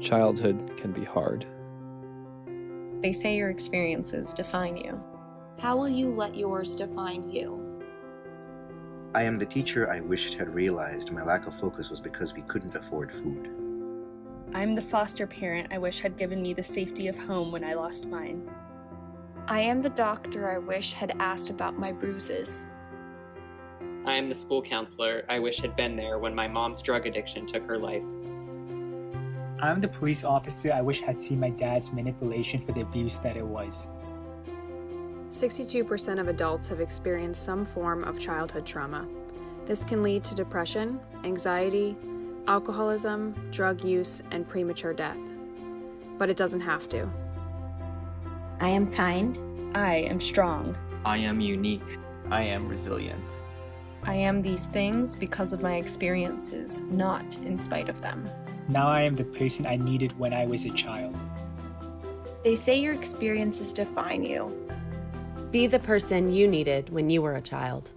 Childhood can be hard. They say your experiences define you. How will you let yours define you? I am the teacher I wished had realized my lack of focus was because we couldn't afford food. I'm the foster parent I wish had given me the safety of home when I lost mine. I am the doctor I wish had asked about my bruises. I am the school counselor I wish had been there when my mom's drug addiction took her life. I'm the police officer I wish had seen my dad's manipulation for the abuse that it was. 62% of adults have experienced some form of childhood trauma. This can lead to depression, anxiety, alcoholism, drug use, and premature death. But it doesn't have to. I am kind. I am strong. I am unique. I am resilient. I am these things because of my experiences, not in spite of them. Now I am the person I needed when I was a child. They say your experiences define you. Be the person you needed when you were a child.